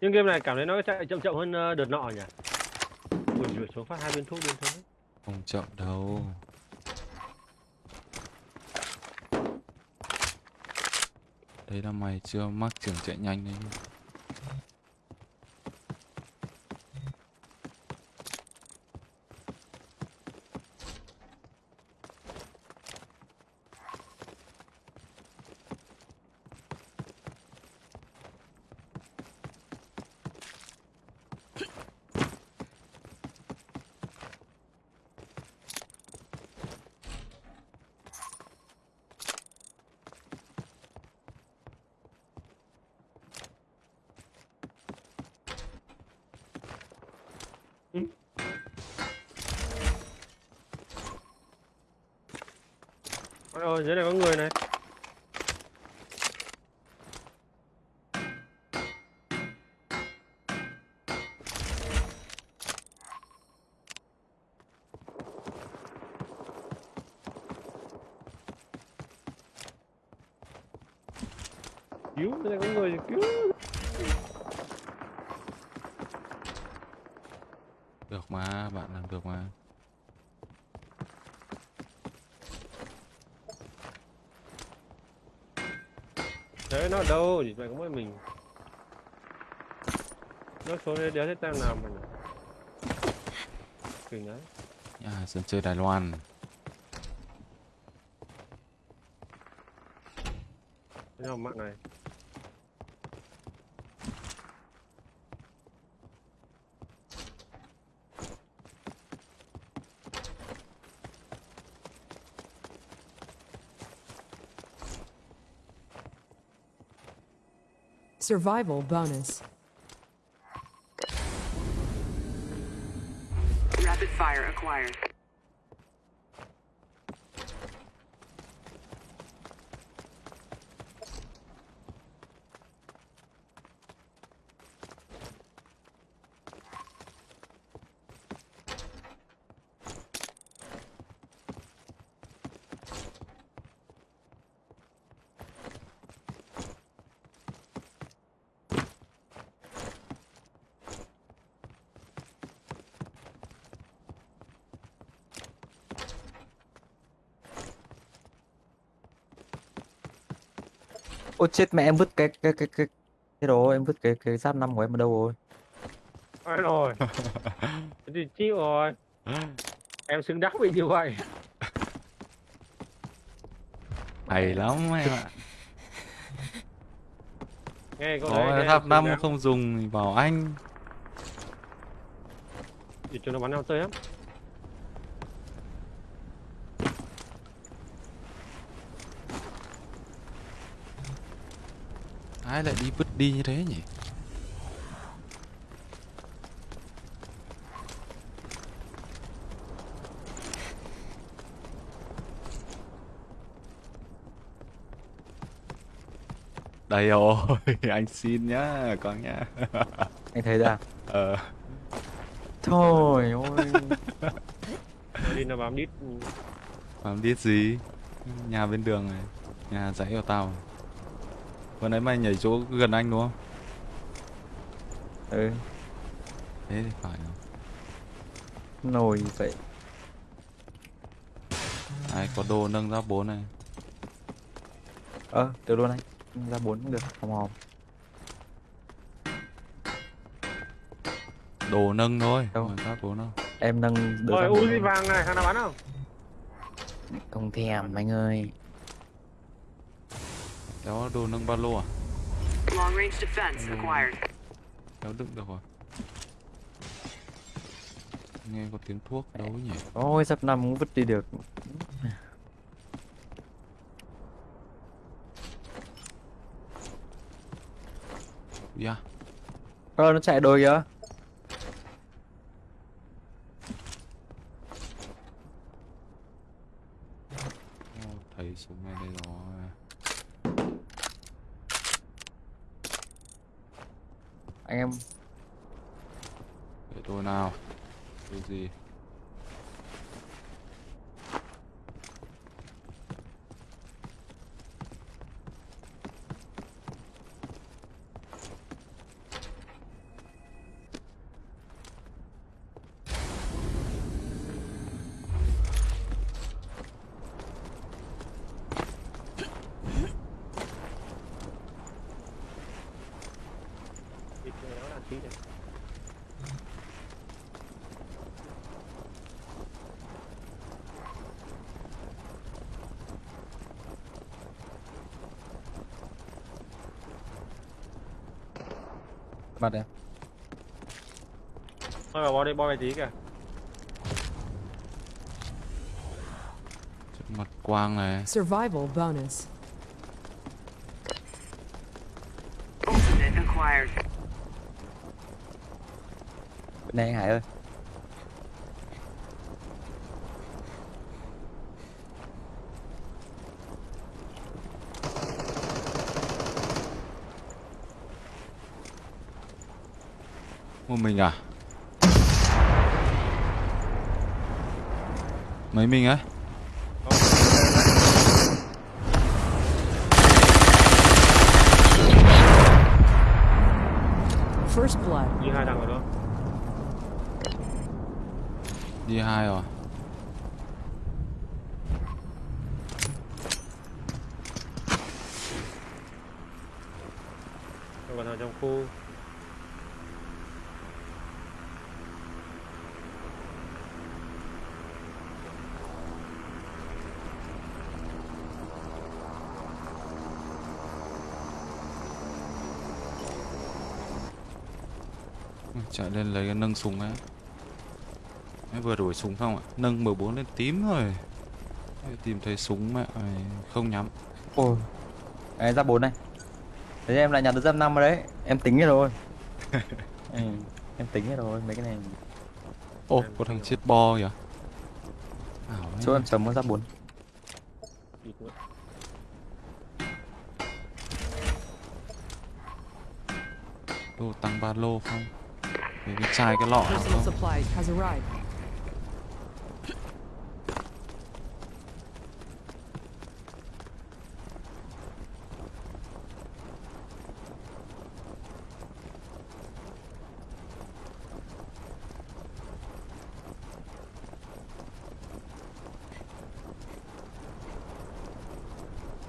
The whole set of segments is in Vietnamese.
Nhưng game này cảm thấy nó chạy chậm chậm hơn ờ, đợt nọ nhỉ? Ui rủi xuống phát hai viên thuốc liên thôi. Không chậm đâu. Đấy là mày chưa mắc trưởng chạy nhanh đấy. Ôi rồi dưới này có người này. Cứu, dưới này có người cứu. Được mà, bạn làm được mà. Đấy, nó đâu? Chỉ phải có mỗi mình. Nó xuống đây đéo thấy nào mà. nhỉ? Kinh đấy. Nhà sân chơi Đài Loan. Thế nào mạng này? Survival bonus. Rapid fire acquired. Ôi chết mẹ em vứt cái cái cái cái cái đồ em vứt cái cái giáp năm của em ở đâu rồi? Ai rồi? Thì chịu rồi. Em xứng đáng bị như vậy. Hay lắm em ạ. Nghe Có đấy. em tháp năm không dùng thì bảo anh. Thì cho nó bắn nhau tơi lắm. Ai lại đi vứt đi như thế nhỉ? Đây rồi, anh xin nhá, con nhá. Anh thấy ra. Ờ, Thôi ôi. Nó đi nó bám đít. làm biết gì? Nhà bên đường này, nhà dãy của tao. Vừa nãy mày nhảy chỗ gần anh đúng không? Ừ, Thế thì phải rồi. nồi vậy. Ai có đồ nâng giáp 4 này. Ờ, được luôn anh. Ra bốn cũng được, hòm hòm. Đồ nâng thôi, Đâu? không phải giáp 4 đâu. Em nâng được Rồi Uzi vàng này, thằng nào bắn không? Không thèm anh ơi. Đó đồ nâng ba lô à? Long range defense acquired. Kéo đựng được rồi. Nghe có tiếng thuốc đâu nhỉ? Ôi giáp năm cũng vứt đi được. Yeah. Ờ, nó chạy đôi kìa. Ô, thấy súng này đây rồi. Anh em Để tôi nào. Cái gì? Mặt em. thôi vào bo đi bo về tí kìa mặt quang này Survival bonus. Ultimate acquired. Bên này anh Hải ơi. Một mình à? Mấy mình ấy First blood. như hai thằng rồi đó. Đi hai rồi. Còn thằng trong khu chạy lên lấy cái nâng súng ấy Mới vừa đổi súng xong ạ nâng M4 lên tím rồi Để tìm thấy súng mẹ không nhắm Ôi. Đấy ra 4 này. Thế em lại nhặt được giáp 5 rồi đấy. Em tính hết rồi. ừ, em tính hết rồi mấy cái này. ô có thằng chết bo kìa. Chỗ em chấm có giáp 4. Địt nữa. đồ tăng ba lô không Cái chai cái Personal supplies has arrived.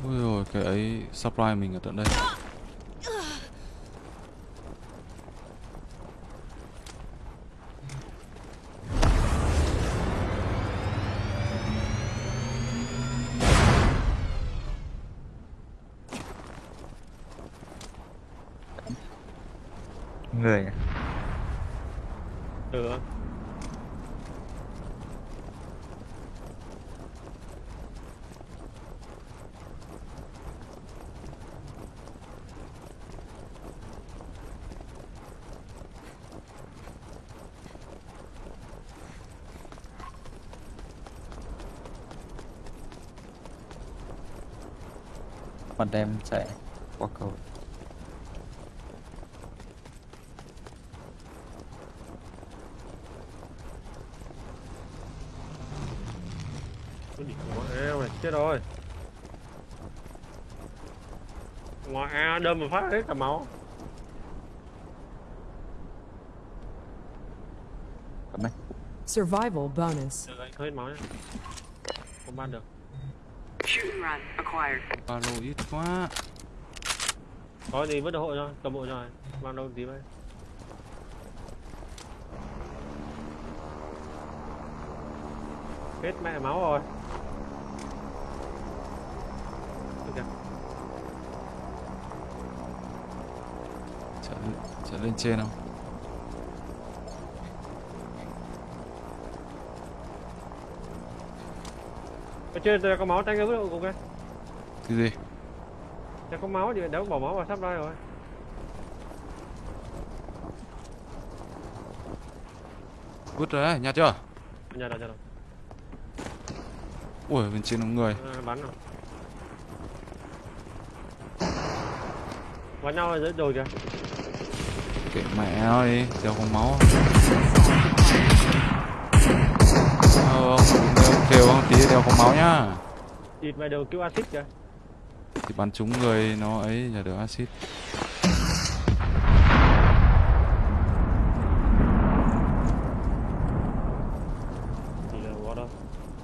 ui rồi cái ấy supply mình ở tận đây Mặt em chạy qua cầu. Địt ngoại eo này chết rồi ngoại eo đâm một phát hết cả máu. Survival bonus. hết máu nhá không ban được Shoot and run acquired. ba lô ít quá. Có gì vứt đồ hộ cho cầm cho này mang đâu tí vậy? Hết mẹ máu rồi. Kìa, chạy, chạy lên trên không? Ở trên có máu tranh cái vứt hộ cùng cái cái gì Đây có máu thì đâu bỏ máu vào sắp đây rồi vứt rồi đấy nhặt chưa nhà đâu nhà đâu ui bên trên có người à, bắn rồi bắn nhau ở dưới đồi kìa kệ mẹ nó đi đeo không máu ờ đeo kêu không tí đeo không máu nhá thịt mày đều kêu axit kìa thì bắn trúng người nó ấy là được axit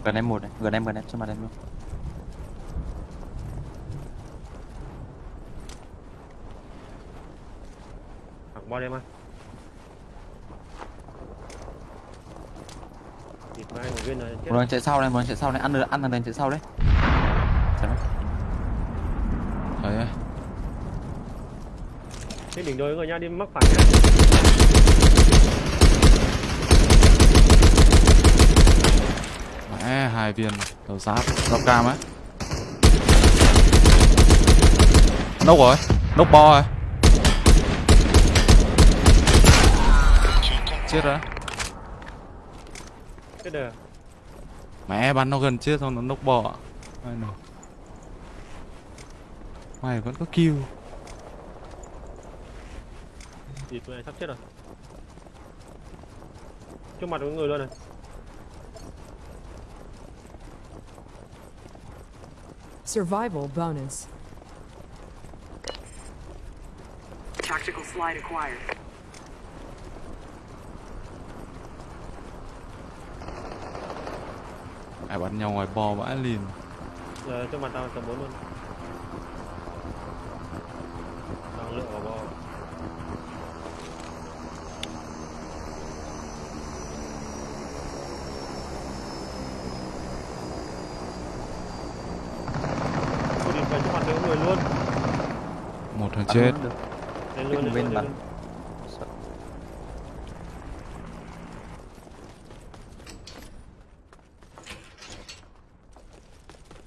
Gần em một này, gần em gần em cho mặt em luôn. đêm ăn thịt mai một lần chạy sau này, một lần chạy sau này, ăn được ăn thằng này chạy sau đấy. Thấy ấy. Trên đỉnh đồi người nha đi mắc phải nhá. mẹ hai viên đầu giáp đọc cam á nốc rồi nốc bo rồi chết rồi Chết đời. mẹ bắn nó gần chết xong nó nốc bò Ai nè. Mày vẫn có kill Thì tụi này sắp chết rồi. Trước mặt có người luôn này. Survival bonus. Tactical slide acquired. ai bắn nhau ngoài bò vãi liền Giờ trước mặt tao tầm 4 luôn. Đang lựa vào bò. Tôi đi người luôn. một thằng chết. Lên luôn, lên bên luôn, bắn. lên.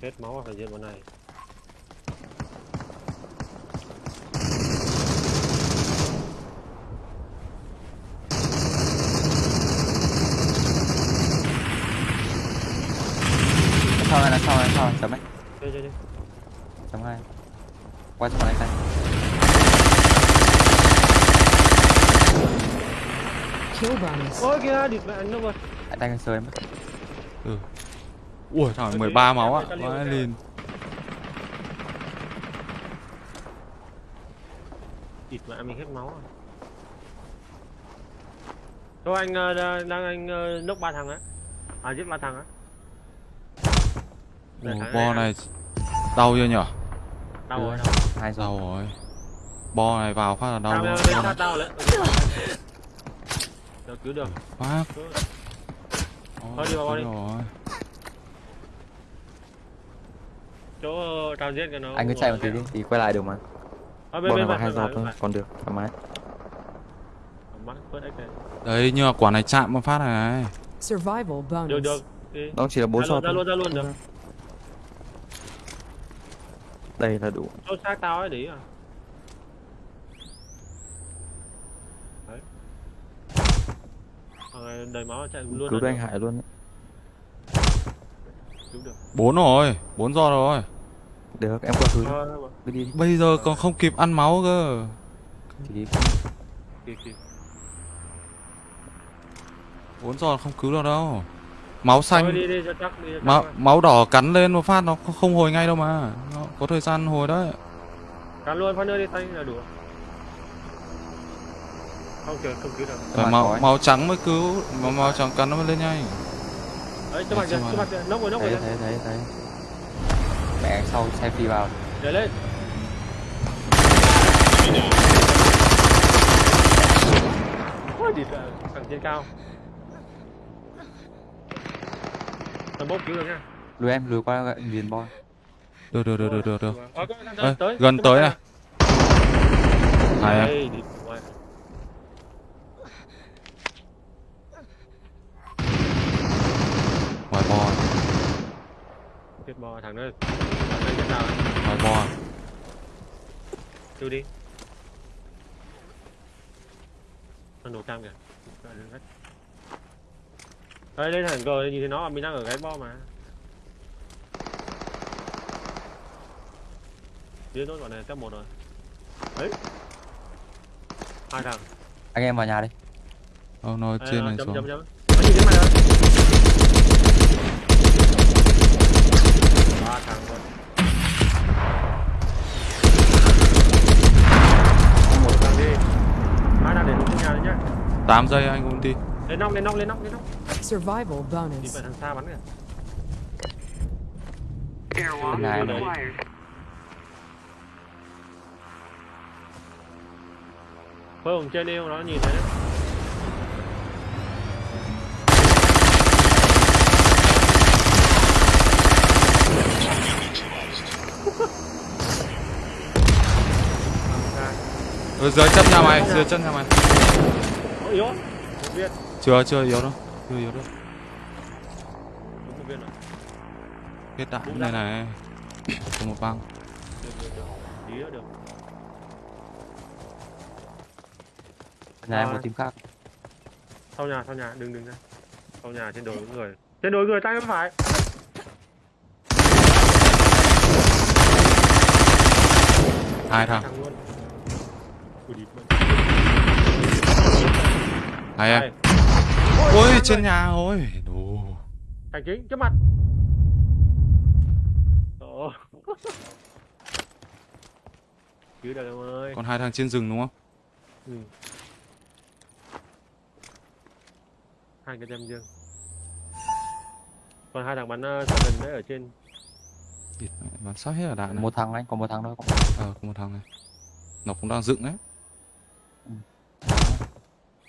Hết máu phải diện bọn này. sau này là sau này sau này chấm ấy Chơi chơi chơi. chấm hai qua trong này bonus. Ôi kìa, địt mẹ anh nó rồi. lại tay sờ em ừ ui thằng Ôi, 13 thế máu á em phải ta vãi liều liền địt mẹ mình hết máu rồi. Thôi anh ờ, đang đang anh ờ, nốc ba thằng á. À giết ba thằng á. Ủa, bo này đau chưa nhở Đau rồi, đau. hai rồi đau rồi bo này vào phát là đau sát tao lại. Được cứu được. phát Thôi đi vào, vào đi. rồi. Chỗ ờ, tao giết cái nó. anh cứ chạy một tí đi thì quay lại được mà bên bên nó mặt hai giọt thôi còn được thoải mái này. đấy nhưng mà quả này chạm một phát này này Survival Được bonus. được. Đi. đó chỉ là bốn giọt ra thôi luôn, ra luôn được. Đây là đủ Chỗ xác tao ấy đi à. Đấy. Này đầy máu chạy luôn. cứu anh hải luôn ấy. Cứu được. bốn rồi bốn giọt rồi được em qua cứu đi đi bây giờ còn không kịp ăn máu cơ thì bốn giọt không cứu được đâu máu Thôi xanh đi đi cho chắc đi cho chắc máu máu đỏ cắn lên một phát nó không- hồi ngay đâu mà nó có thời gian hồi đấy Cắn luôn phát nữa đi tay là đủ. Không chờ không cứu được. máu máu trắng mới cứu máu máu trắng cắn nó mới lên nhanh Đấy, trước mặt kìa, trước mặt kìa, nóc rồi, nóc rồi. thấy thấy thấy mẹ sau xe phi vào Để lên. Ôi, địt ạ, thằng trên cao. Thằng bốp cứu được nha. lùi em lùi qua liền boy được được được được được được Ê, tới, gần trước tới này à mẹ. ngoài bò Chết bò thằng đó. Ngoài bò Cứu đi. Nó nổ cam kìa. Đây, lên thẳng cờ nhìn thấy nó mình đang ở cái bo mà. Điên nốt bọn này top một rồi. Đấy. Hai thằng. anh em vào nhà đi Ờ, nó trên này xuống chấm, chấm. Nó nhìn thấy mày rồi. Ba thằng rồi. Một thằng đi. Hai thằng để xuống nhà đấy nhá. 8 giây anh cũng đi Lên nóc, lên nóc, lên nóc, lên nóc. Survival bonus. phải thằng xa bắn kìa. Airwalk Này, này. acquired. Phơi ở trên đi không nó nhìn thấy đấy. Ở dưới chân nhà mày dưới chân nhà mày yếu chưa chưa yếu đâu chưa yếu đâu đúng một viên rồi. kết đạn này này có một băng. Được được được tí nữa được nhà em một team khác. Sau nhà sau nhà đừng đừng ra. Sau nhà trên đồi có người. Trên đồi người tay bên phải. Hai thằng. Hai em. Ôi trên người. nhà ôi. Đồ. Thành chính trước mặt. Ồ. cứu được em ơi. Còn hai thằng trên rừng đúng không? Ừ. hai cái tem dương còn hai thằng bắn uh, gần đấy ở trên. Địt mẹ, bắn sát hết ở đạn này một thằng anh còn một thằng thôi. Ờ có một thằng này. Nó cũng đang dựng đấy.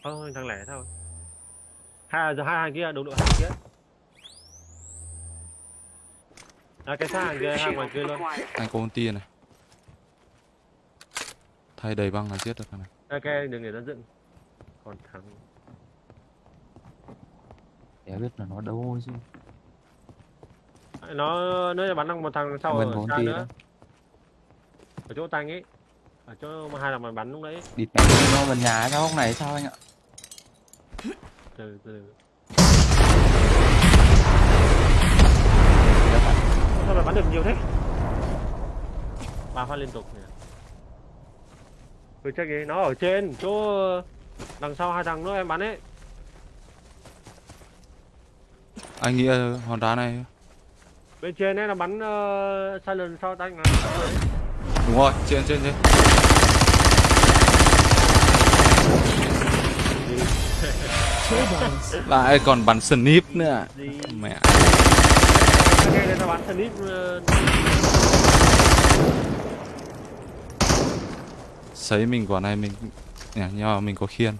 Ơ, thằng lẻ thôi. Hai giờ hai hàng kia, đồng đội hàng kia. À cái xa hàng kia, hàng ngoài kia luôn. anh có ulti này thay đầy băng là giết được thằng này cái đừng để nó dựng. Còn thằng để biết là nó đâu chứ nó nó bắn thằng một thằng sau Mình ở xa nữa. đó. Ở chỗ tanh ấy. Ở chỗ mà hai thằng mà bắn lúc đấy. địt mẹ nó gần nhà sao hôm này sao anh ạ Từ từ. Sao mà bắn được nhiều thế? Ba phát liên tục nhỉ. Tôi check đi, nó ở trên chỗ đằng sau hai thằng nữa em bắn ấy. anh nghĩ hòn đá này Bên trên ấy là bắn uh, silent sau mà. đúng rồi trên trên trên Kill bonus lại còn bắn snip nữa? Mẹ. Sấy mình quả này, mình nhưng mà mình có khiên.